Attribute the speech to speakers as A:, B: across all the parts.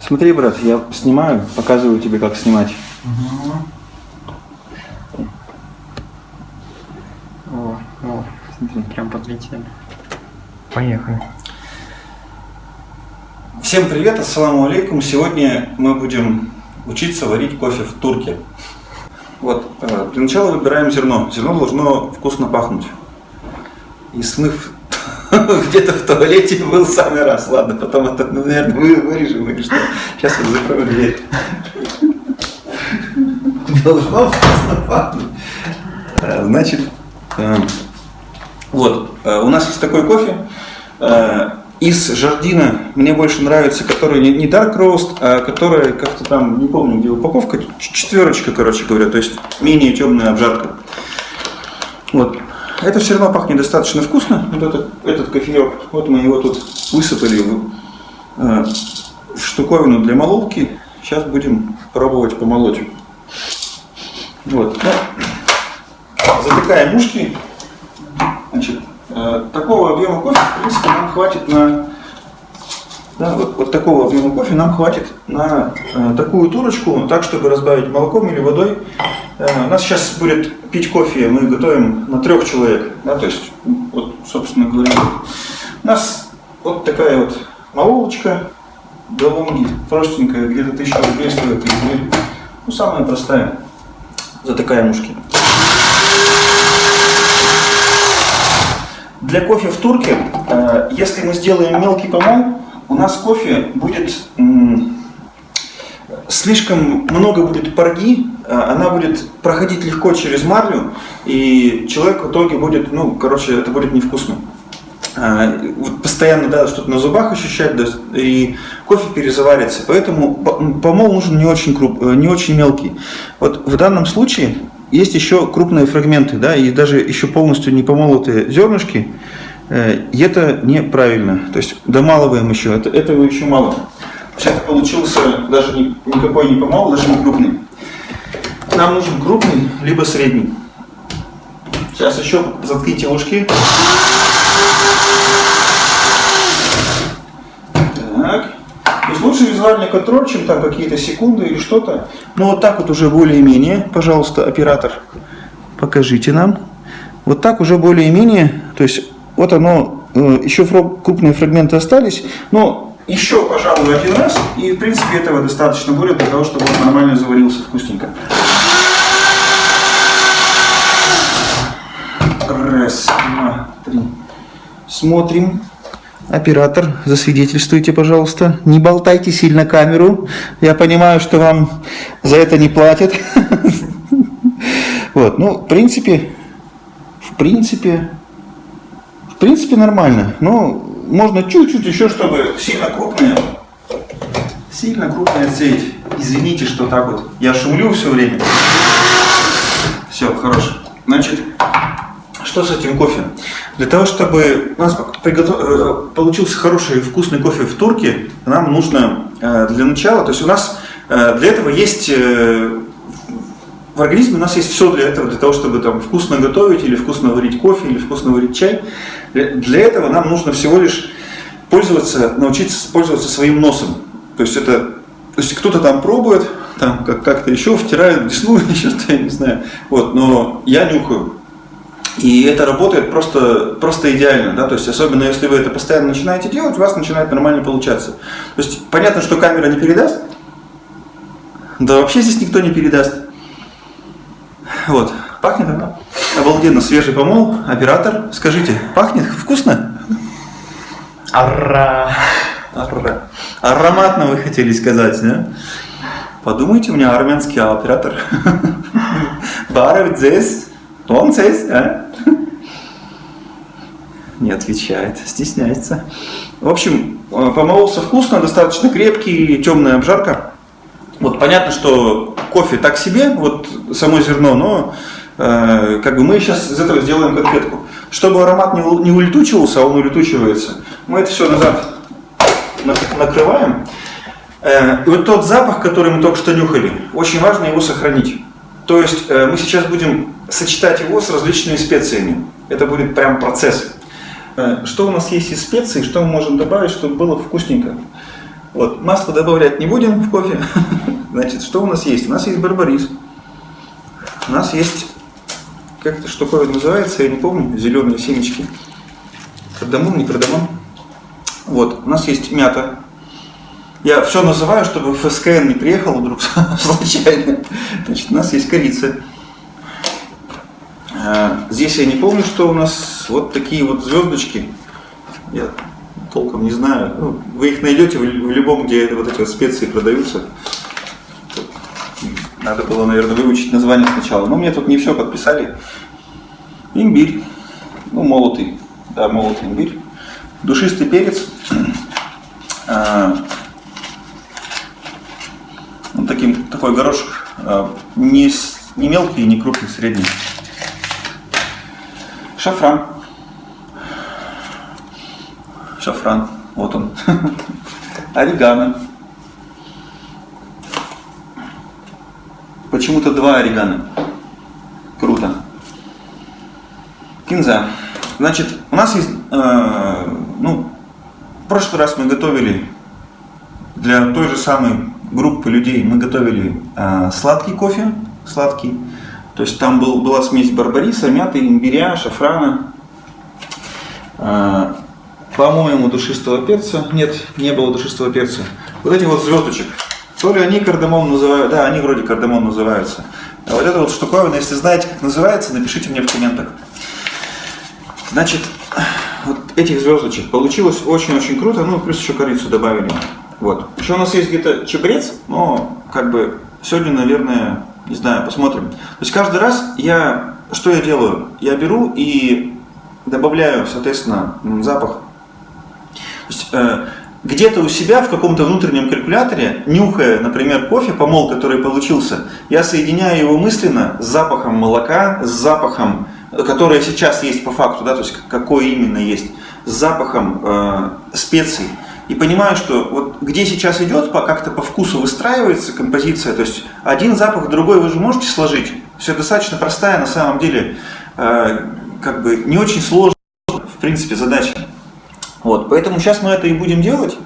A: Смотри, брат, я снимаю, показываю тебе, как снимать.
B: О, о, смотри, прям подлетели. Поехали.
A: Всем привет, ассаламу алейкум. Сегодня мы будем учиться варить кофе в турке. Вот, э, для начала выбираем зерно. Зерно должно вкусно пахнуть. И смыв где-то в туалете был самый раз. Ладно, потом это, ну, наверное, вы вырежем или что. Сейчас я закрою дверь. Должно. Э, Значит, э, вот, э, у нас есть такой кофе. э, Из Жардина мне больше нравится, который не, Dark Roast, а который как-то там, не помню, где упаковка, четверочка, короче говоря, то есть менее темная обжарка. Вот. Это все равно пахнет достаточно вкусно. Вот этот, этот кофеек, вот мы его тут высыпали в, э, в штуковину для молотки. Сейчас будем пробовать помолоть. Вот. Ну, затыкаем ушки. Значит, э, такого объема кофе, в принципе, нам хватит на... Да, вот, вот такого объема кофе нам хватит на э, такую турочку, так, чтобы разбавить молоком или водой. Э, у нас сейчас будет пить кофе, мы готовим на трех человек. Да, то есть, ну, вот, собственно говоря, у нас вот такая вот молочка Галунги, простенькая, где-то тысяча рублей стоит. Ну, самая простая. Затыкаем ушки. Для кофе в турке, э, если мы сделаем мелкий помол, у нас кофе будет слишком много будет парги, э, она будет проходить легко через марлю, и человек в итоге будет, ну, короче, это будет невкусно. А, вот Постоянно да, что-то на зубах ощущать, да, и кофе перезаварится. Поэтому помол нужен не очень, круп, э, не очень мелкий. Вот в данном случае есть еще крупные фрагменты, да, и даже еще полностью не помолотые зернышки. Э, И это неправильно. То есть домалываем еще, это, этого еще мало. Это получился даже не- никакой не помол, даже не крупный. Нам нужен крупный, либо средний. Сейчас еще заткните ушки. Так. То есть лучше визуальный контроль, чем там какие-то секунды или что-то. Но вот так вот уже более-менее, пожалуйста, оператор, покажите нам. Вот так уже более-менее, то есть вот оно, э, еще крупные фрагменты остались, но еще, пожалуй, один раз, и в принципе этого достаточно будет для того, чтобы он нормально заварился вкусненько. Раз, два, три. Смотрим. Оператор, засвидетельствуйте, пожалуйста. Не болтайте сильно камеру. Я понимаю, что вам за это не платят. Вот, ну, в принципе, в принципе, принципе нормально. Ну, можно чуть-чуть еще, чтобы сильно крупные, сильно крупные отсеять. Извините, что так вот. Я шумлю все время. Все, хорошо. Значит, что с этим кофе? Для того, чтобы у нас приготов- э, получился хороший вкусный кофе в турке, нам нужно э, для начала, то есть у нас э, для этого есть в организме у нас есть все для этого, для того, чтобы там вкусно готовить или вкусно варить кофе или вкусно варить чай. Для, этого нам нужно всего лишь пользоваться, научиться пользоваться своим носом. То есть это, то есть кто-то там пробует, там как- как-то еще втирает в десну или что-то, я не знаю. Вот, но я нюхаю. И это работает просто, просто идеально, да, то есть особенно если вы это постоянно начинаете делать, у вас начинает нормально получаться. То есть понятно, что камера не передаст, да вообще здесь никто не передаст. Вот, пахнет она. Обалденно свежий помол, оператор, скажите, пахнет вкусно?
B: Ара.
A: Ара- Ароматно вы хотели сказать, да? Подумайте, у меня армянский оператор. Баров здесь, он здесь, а? Не отвечает, стесняется. В общем, э, помололся вкусно, достаточно крепкий, темная обжарка. Вот понятно, что кофе так себе, вот само зерно, но э, как бы мы сейчас из этого сделаем конфетку. Чтобы аромат не, не улетучивался, а он улетучивается, мы это все назад нак- накрываем. Э, вот тот запах, который мы только что нюхали, очень важно его сохранить. То есть э, мы сейчас будем сочетать его с различными специями. Это будет прям процесс. Э, Что у нас есть из специй, что мы можем добавить, чтобы было вкусненько? Вот, масло добавлять не будем в кофе. Значит, что у нас есть? У нас есть барбарис. У нас есть, как это штуковина называется, я не помню, зеленые семечки. Кардамон, не кардамон. Вот, у нас есть мята. Я все называю, чтобы ФСКН не приехал вдруг случайно. Значит, у нас есть корица. А, Здесь я не помню, что у нас вот такие вот звездочки. Я толком не знаю. Ну, вы их найдете в в любом, где вот эти вот специи продаются. Надо было, наверное, выучить название сначала. Но мне тут не все подписали. Имбирь. Ну, молотый. Да, молотый имбирь. Душистый перец. А, Вот таким, такой горошек. а, Не, не мелкий, не крупный, средний. Шафран. Шафран. Вот он. Орегано. Почему-то два орегано. Круто. Кинза. Значит, у нас есть, э, ну, в прошлый раз мы готовили для той же самой группы людей, мы готовили э, сладкий кофе, сладкий. То есть там был, была смесь барбариса, мяты, имбиря, шафрана, э, по-моему, душистого перца. Нет, не было душистого перца. Вот эти вот звездочек. То ли они кардамон называют, да, они вроде кардамон называются. А вот эта вот штуковина, если знаете, как называется, напишите мне в комментах. Значит, вот этих звездочек получилось очень-очень круто, ну, плюс еще корицу добавили. Вот. Еще у нас есть где-то чебрец, но, как бы, сегодня, наверное, не знаю, посмотрим. То есть каждый раз я, что я делаю? Я беру и добавляю, соответственно, запах. Э, где-то у себя в каком-то внутреннем калькуляторе, нюхая, например, кофе, помол, который получился, я соединяю его мысленно с запахом молока, с запахом, который сейчас есть по факту, да, то есть какой именно есть, с запахом э, специй. И понимаю, что вот где сейчас идет, как-то по вкусу выстраивается композиция, то есть один запах, другой вы же можете сложить. Все достаточно простая на самом деле, э, как бы не очень сложная, в принципе, задача. Вот, поэтому сейчас мы это и будем делать.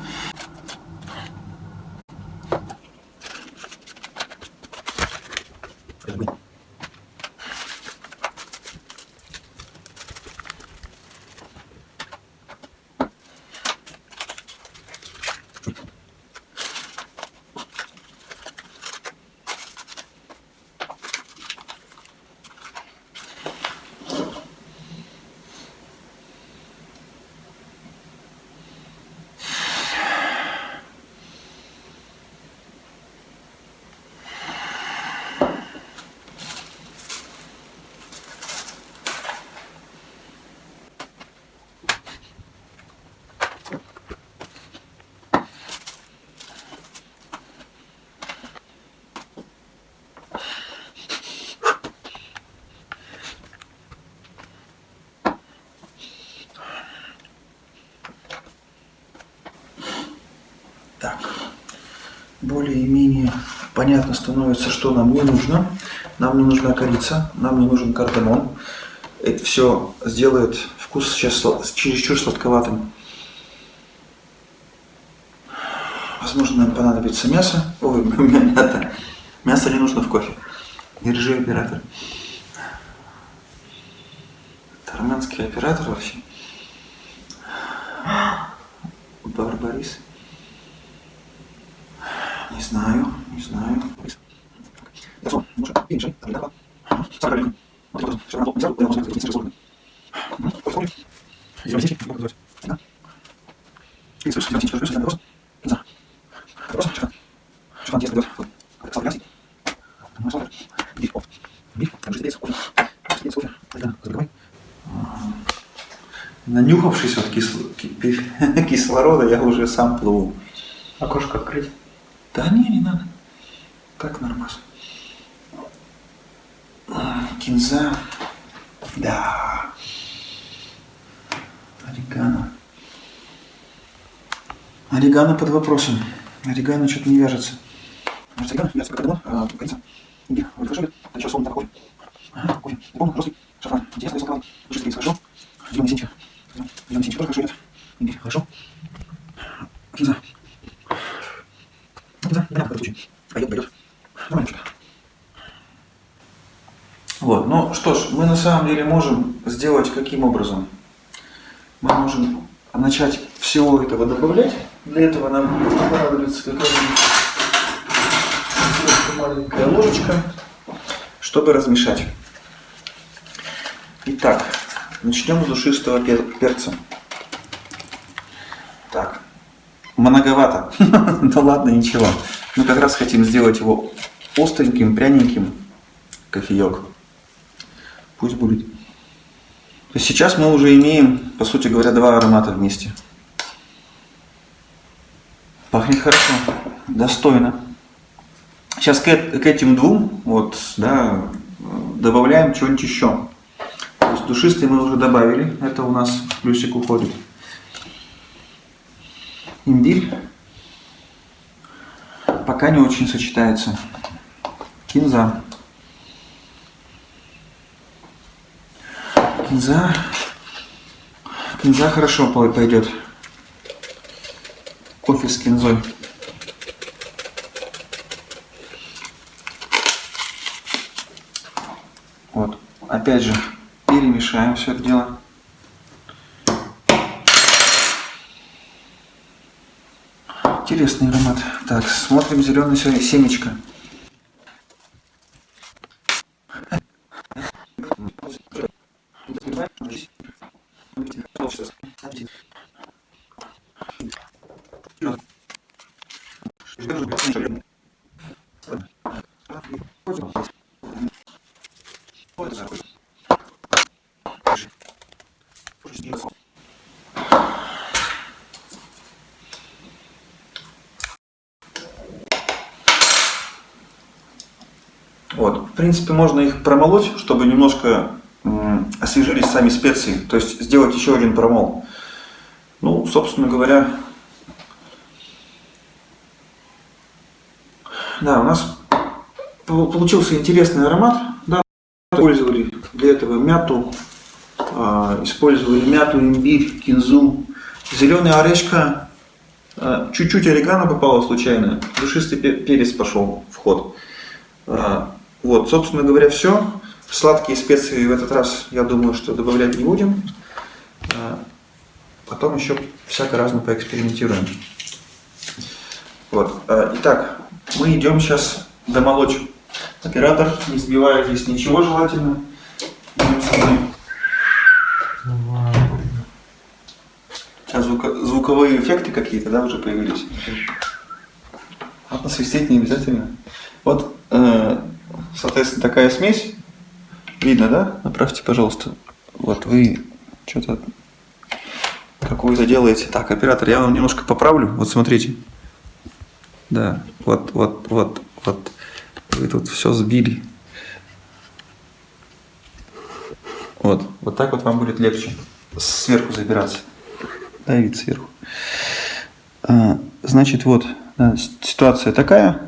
A: Так, более-менее понятно становится, что нам не нужно. Нам не нужна корица, нам не нужен кардамон. Это все сделает вкус сейчас чересчур сладковатым. Возможно, нам понадобится мясо. Ой, мята. Мясо не нужно в кофе. Держи, оператор. Это армянский оператор вообще. Барбарис. Не знаю, не знаю. Хорошо, ну что, перемешай, там сахар маленький. Вот такой всё равно, взял, могу сказать, быстрее сложно. Посмотрим. Зелёный синчик, как называется? Да. И слышишь, зелёный синчик, слышишь, вопрос? Не знаю. Вопрос, шифан. Шифан тесно идёт. Вот. Сахар красный. Ну, сахар. Биф, оп. Биф, там же кофе. Жидкий кофе. Да, забегай. Нанюхавшись от кисло- ки- кислорода, я уже сам плыву.
B: Окошко открыть.
A: Да не, не надо. Так нормально. А, Кинза. Да. Орегано. Орегано под вопросом. Орегано что-то не вяжется. Может, орегано? Вяжется как давно? А, корица. Хорошо идет. А еще солнце, кофе. Ага, кофе. Не помню, розовый. Шафран. Интересно, рисовал. Душистый, хорошо. Зеленый синчик. Зеленый семечки тоже хорошо идет. Имбирь, хорошо. Кинза. Кинза, непонятно, в каком случае. Пойдет, пойдет. Нормально что-то. Вот, ну что ж, мы на самом деле можем сделать каким образом? Начать всего этого добавлять. Для этого нам понадобится какая-нибудь маленькая ложечка, чтобы размешать. Итак, начнем с душистого пер- перца. Так, многовато. Да ладно, ничего. Мы как раз хотим сделать его остреньким, пряненьким кофеек. Пусть будет. То есть сейчас мы уже имеем, по сути говоря, два аромата вместе. Пахнет хорошо, достойно. Сейчас к, к этим двум вот, да, добавляем что-нибудь еще. То есть душистый мы уже добавили, это у нас плюсик уходит. Имбирь пока не очень сочетается. Кинза. Кинза. Кинза хорошо по- пойдет. Кофе с кинзой. Вот. Опять же, перемешаем все это дело. Интересный аромат. Так, смотрим зеленый семечко. Вот. В принципе, можно их промолоть, чтобы немножко освежились сами специи. То есть сделать еще один промол. Ну, собственно говоря, да, у нас пол- получился интересный аромат. Да, использовали для этого мяту, а, использовали мяту, имбирь, кинзу, зеленый орешка, а, чуть-чуть орегано попало случайно, душистый пе- перец пошел в ход. Вот, собственно говоря, все. Сладкие специи в этот раз, я думаю, что добавлять не будем. А, Потом еще всяко разно поэкспериментируем. Вот. а, Итак, мы идем сейчас домолочь. Оператор, не сбивая здесь ничего желательно. Сейчас звуко- звуковые эффекты какие-то, да, уже появились. Ладно, свистеть не обязательно. Вот, соответственно, такая смесь. Видно, да? Направьте, пожалуйста. Вот вы что-то какую-то делаете. Так, оператор, я вам немножко поправлю. Вот смотрите. Да, вот, вот, вот, вот. Вы тут все сбили. Вот, вот так вот вам будет легче сверху забираться. Давить сверху. А, Значит, вот ситуация такая.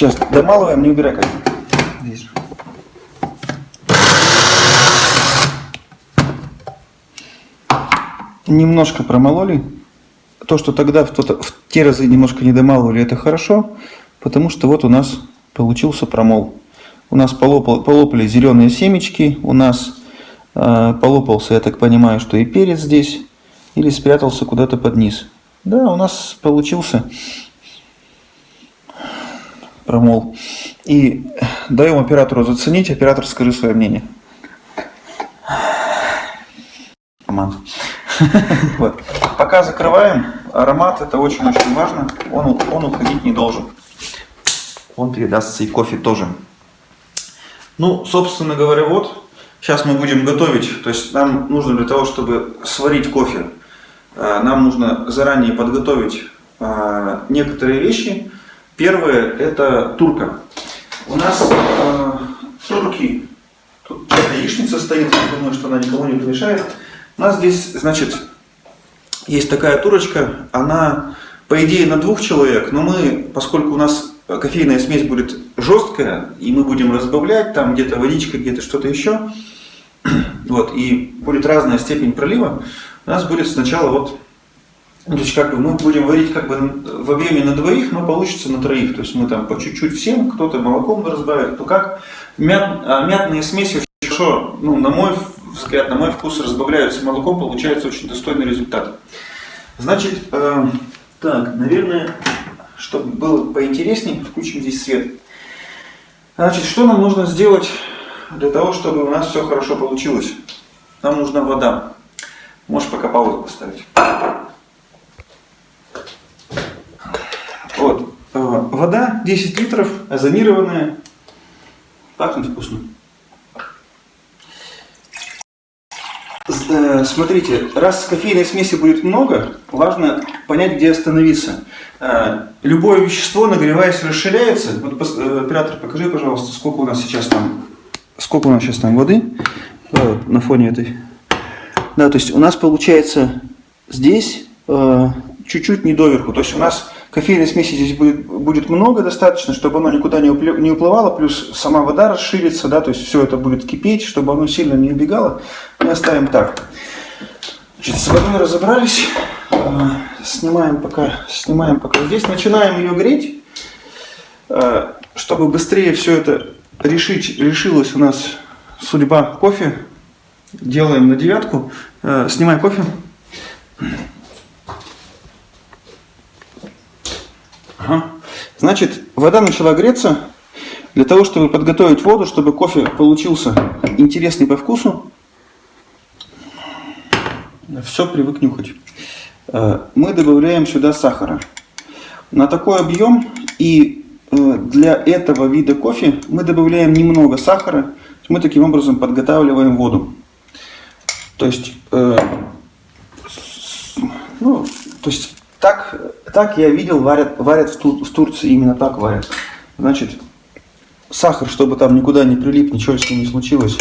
A: Сейчас домалываем, не убирай как. Здесь же. Немножко промололи. То, что тогда в, тот- в те разы немножко не домалывали, это хорошо, потому что вот у нас получился промол. У нас полопал- полопали зеленые семечки, у нас э, полопался, я так понимаю, что и перец здесь, или спрятался куда-то под низ. Да, у нас получился промол. И даем оператору заценить, оператор скажи свое мнение. Роман. Вот. Пока закрываем, аромат это очень-очень важно, он, он уходить не должен. Он передастся и кофе тоже. Ну, собственно говоря, вот, сейчас мы будем готовить, то есть нам нужно для того, чтобы сварить кофе, э, нам нужно заранее подготовить э, некоторые вещи. Первое это турка. У нас э, турки, тут яичница стоит, я думаю, что она никому не помешает. У нас здесь, значит, есть такая турочка, она, по идее, на двух человек, но мы, поскольку у нас кофейная смесь будет жесткая, и мы будем разбавлять, там где-то водичка, где-то что-то еще, вот, и будет разная степень пролива, у нас будет сначала вот, то есть как бы мы будем варить как бы в объеме на двоих, но получится на троих. То есть мы там по чуть-чуть всем, кто-то молоком разбавит, то как. Мят, а мятные смеси хорошо, ну, на мой взгляд, на мой вкус разбавляются молоком, получается очень достойный результат. Значит, э, так, наверное, чтобы было поинтереснее, включим здесь свет. Значит, что нам нужно сделать для того, чтобы у нас все хорошо получилось? Нам нужна вода. Можешь пока паузу поставить. Вот. Э, вода 10 литров, озонированная. Пахнет вкусно. Э, смотрите, раз кофейной смеси будет много, важно понять, где остановиться. Э, любое вещество, нагреваясь, расширяется. Вот, оператор, покажи, пожалуйста, сколько у нас сейчас там, сколько у нас сейчас там воды на фоне этой. Да, то есть у нас получается здесь чуть-чуть не доверху. То есть у нас кофейной смеси здесь будет, будет много достаточно, чтобы оно никуда не, упле, не уплывало, плюс сама вода расширится, да, то есть все это будет кипеть, чтобы оно сильно не убегало. Мы оставим так. Значит, с водой разобрались. А, снимаем пока, снимаем пока здесь. Начинаем ее греть, а, чтобы быстрее все это решить, решилась у нас судьба кофе. Делаем на девятку. А, снимаем кофе. Ага. Значит, вода начала греться. Для того, чтобы подготовить воду, чтобы кофе получился интересный по вкусу, все привык нюхать. Э, мы добавляем сюда сахара. На такой объем и э, для этого вида кофе мы добавляем немного сахара. Мы таким образом подготавливаем воду. То есть, э, ну, то есть так, так я видел, варят, варят в, Тур, в Турции, именно так варят. Значит, сахар, чтобы там никуда не прилип, ничего с ним не случилось,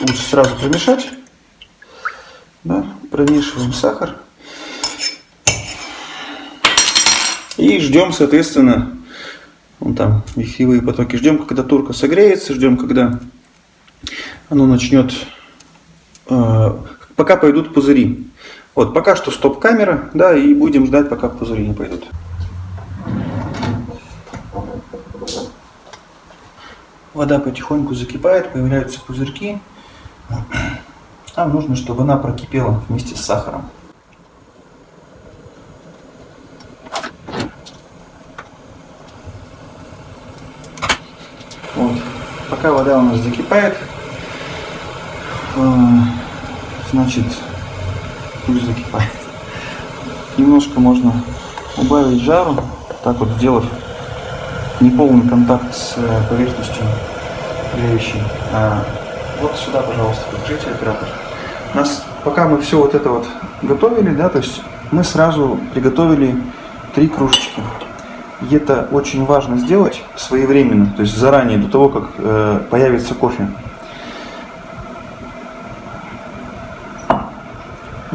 A: лучше сразу промешать. Да, промешиваем сахар. И ждем, соответственно, вон там вихревые потоки. Ждем, когда турка согреется, ждем, когда оно начнет, э, пока пойдут пузыри. Вот, пока что стоп-камера, да, и будем ждать, пока пузыри не пойдут. Вода потихоньку закипает, появляются пузырьки. Нам нужно, чтобы она прокипела вместе с сахаром. Вот. Пока вода у нас закипает, э, значит, пусть закипает. Немножко можно убавить жару, так вот сделав неполный контакт с э, поверхностью греющей. А вот сюда, пожалуйста, подключите оператор. Нас, пока мы все вот это вот готовили, да, то есть мы сразу приготовили три кружечки. И это очень важно сделать своевременно, то есть заранее, до того, как э, появится кофе.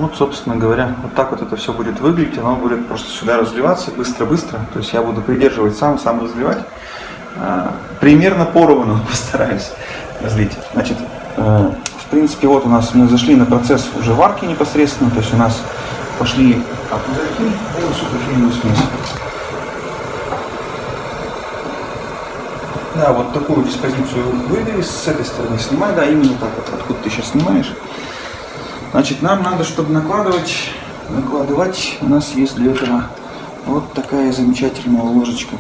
A: Вот, собственно говоря, вот так вот это все будет выглядеть. Оно будет просто сюда разливаться быстро-быстро. То есть я буду придерживать сам, сам разливать. А, примерно поровну постараюсь разлить. Значит, э, в принципе, вот у нас мы зашли на процесс уже варки непосредственно. То есть у нас пошли пузырьки и суперфильную смесь. Да, вот такую диспозицию выбери, с этой стороны снимай, да, именно так вот, откуда ты сейчас снимаешь. Значит, нам надо, чтобы накладывать, накладывать, у нас есть для этого вот такая замечательная ложечка.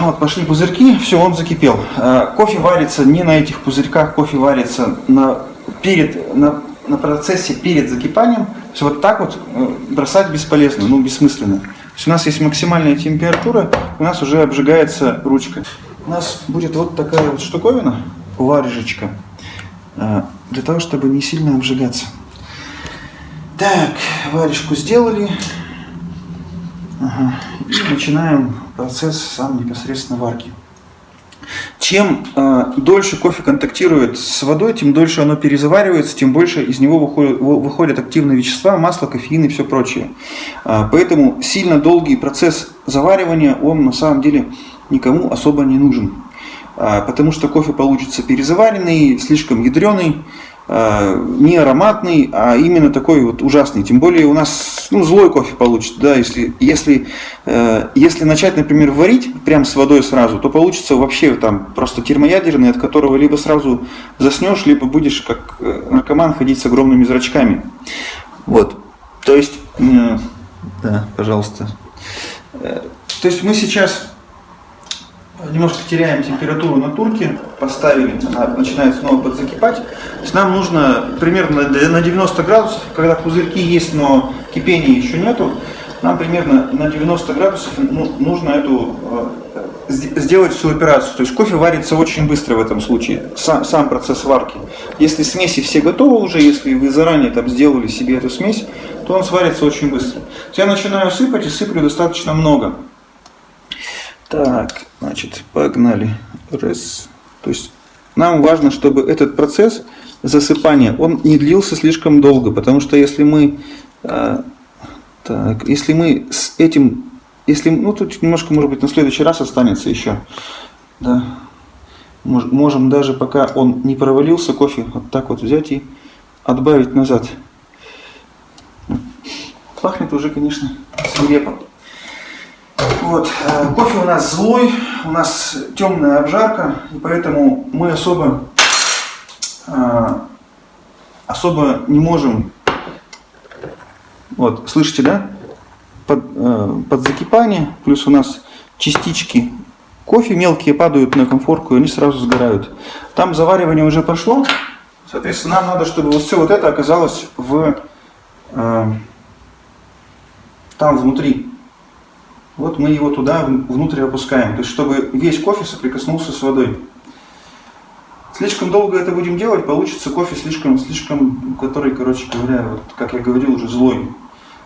A: Вот, пошли пузырьки, все, он закипел. А, кофе варится не на этих пузырьках, кофе варится на, перед, на, на процессе перед закипанием. Все вот так вот э, бросать бесполезно, ну, бессмысленно. То есть у нас есть максимальная температура, у нас уже обжигается ручка. У нас будет вот такая вот штуковина, варежечка. А, для того, чтобы не сильно обжигаться. Так, варежку сделали. Ага. И начинаем процесс сам непосредственно варки. Чем э, дольше кофе контактирует с водой, тем дольше оно перезаваривается, тем больше из него выходят, выходят активные вещества, масло, кофеин и все прочее. Э, поэтому сильно долгий процесс заваривания, он на самом деле никому особо не нужен. А, потому что кофе получится перезаваренный, слишком ядреный, а, не ароматный, а именно такой вот ужасный. Тем более у нас ну, злой кофе получится. Да, если, если, э, если начать, например, варить прям с водой сразу, то получится вообще там просто термоядерный, от которого либо сразу заснешь, либо будешь как э, наркоман ходить с огромными зрачками. Вот. То есть, э, да, пожалуйста. То есть мы сейчас немножко теряем температуру на турке, поставили, она начинает снова подзакипать. То нам нужно примерно на 90 градусов, когда пузырьки есть, но кипения еще нету, нам примерно на 90 градусов ну, нужно эту э, сделать всю операцию. То есть кофе варится очень быстро в этом случае, сам, сам процесс варки. Если смеси все готовы уже, если вы заранее там сделали себе эту смесь, то он сварится очень быстро. Я начинаю сыпать и сыплю достаточно много. Так, значит, погнали. Раз. То есть нам важно, чтобы этот процесс засыпания, он не длился слишком долго, потому что если мы, а, так, если мы с этим, если, ну тут немножко, может быть, на следующий раз останется еще, да, можем даже пока он не провалился, кофе вот так вот взять и отбавить назад. Пахнет уже, конечно, свирепо. Вот. Э, кофе у нас злой, у нас темная обжарка, и поэтому мы особо, э, особо не можем, вот, слышите, да, под, э, под закипание, плюс у нас частички кофе мелкие падают на конфорку, и они сразу сгорают. Там заваривание уже пошло, соответственно, нам надо, чтобы вот все вот это оказалось в, там внутри. Вот мы его туда внутрь опускаем, то есть чтобы весь кофе соприкоснулся с водой. Слишком долго это будем делать, получится кофе слишком, слишком, который, короче говоря, вот, как я говорил, уже злой.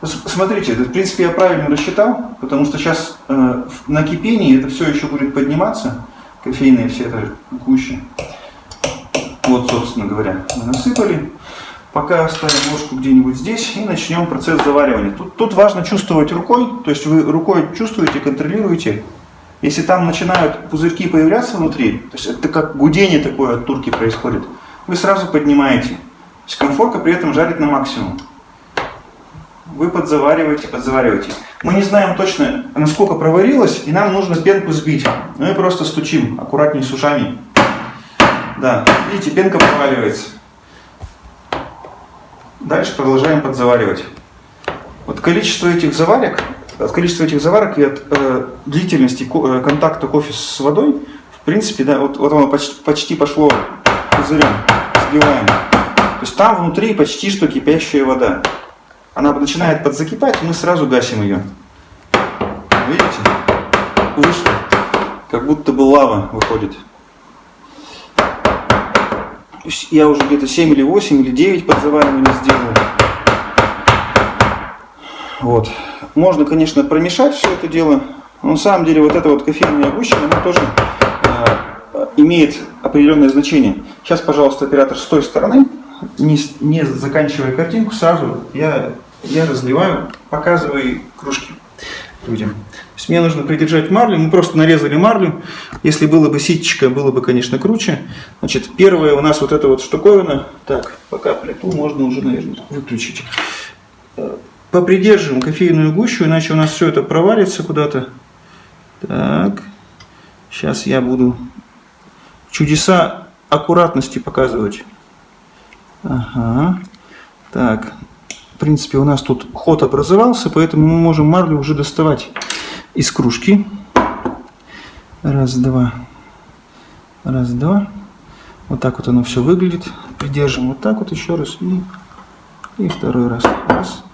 A: Смотрите, это, в принципе, я правильно рассчитал, потому что сейчас э, на кипении это все еще будет подниматься, кофейные все это гуще. Вот, собственно говоря, мы насыпали. Пока оставим ложку где-нибудь здесь и начнем процесс заваривания. Тут, тут важно чувствовать рукой, то есть вы рукой чувствуете, контролируете. Если там начинают пузырьки появляться внутри, то есть это как гудение такое от турки происходит, вы сразу поднимаете. То есть конфорка при этом жарит на максимум. Вы подзавариваете, подзавариваете. Мы не знаем точно, насколько проварилось, и нам нужно пенку сбить. Мы просто стучим аккуратнее с ушами. Да, видите, пенка проваливается. Дальше продолжаем подзаваривать. Вот количество этих заварок, от количества этих заварок и от э, длительности ко э, контакта кофе с водой, в принципе, да, вот, вот оно почти, почти пошло пузырем, сбиваем. То есть там внутри почти что кипящая вода. Она начинает подзакипать, мы сразу гасим ее. Видите? Вышло. Как будто бы лава выходит я уже где-то 7 или 8 или 9 подзавариваний сделал. Вот. Можно, конечно, промешать все это дело. Но на самом деле вот эта вот кофейная гуща, она тоже э, имеет определенное значение. Сейчас, пожалуйста, оператор с той стороны, не, не заканчивая картинку, сразу я, я разливаю, показываю кружки людям есть мне нужно придержать марлю, мы просто нарезали марлю. Если было бы ситечко, было бы, конечно, круче. Значит, первое у нас вот эта вот штуковина. Так, пока плиту можно уже, наверное, выключить. Попридерживаем кофейную гущу, иначе у нас все это провалится куда-то. Так, сейчас я буду чудеса аккуратности показывать. Ага. Так, в принципе, у нас тут ход образовался, поэтому мы можем марлю уже доставать из кружки. Раз, два. Раз, два. Вот так вот оно все выглядит. Придержим вот так вот еще раз. И, и второй раз. Раз.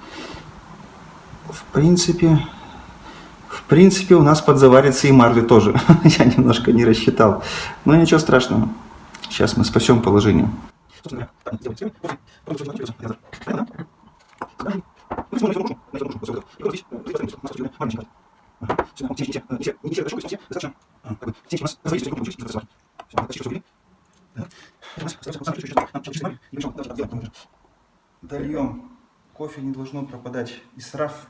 A: В принципе, в принципе у нас подзаварится и марли тоже. Я немножко не рассчитал. Но ничего страшного. Сейчас мы спасем положение. Дольем. Кофе не должно пропадать. И сраф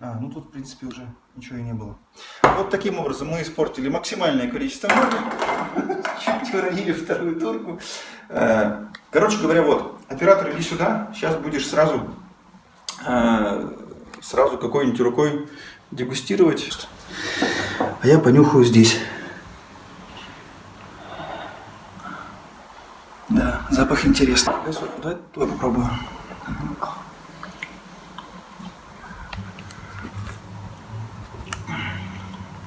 A: А, ну тут, в принципе, уже ничего и не было. Вот таким образом мы испортили максимальное количество моря. Чуть уронили вторую турку. Э, Короче говоря, вот, оператор, иди сюда. Сейчас будешь сразу, э, сразу какой-нибудь рукой дегустировать. А я понюхаю здесь. Да, запах интересный. Давай твой попробую.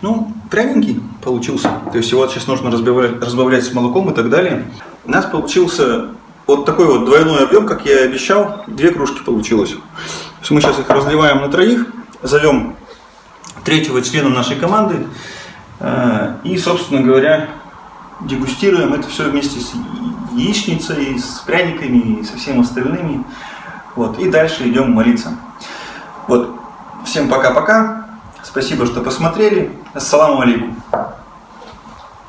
A: Ну, пряненький получился. То есть его сейчас нужно разбавлять, разбавлять с молоком и так далее. У нас получился вот такой вот двойной объем, как я и обещал. Две кружки получилось. То есть мы сейчас их разливаем на троих, зовем третьего члена нашей команды э, и, собственно говоря, дегустируем это все вместе с яичницей, с пряниками и со всем остальными. Вот. И дальше идем молиться. Вот. Всем пока-пока. Спасибо, что посмотрели. Ассаламу алейкум.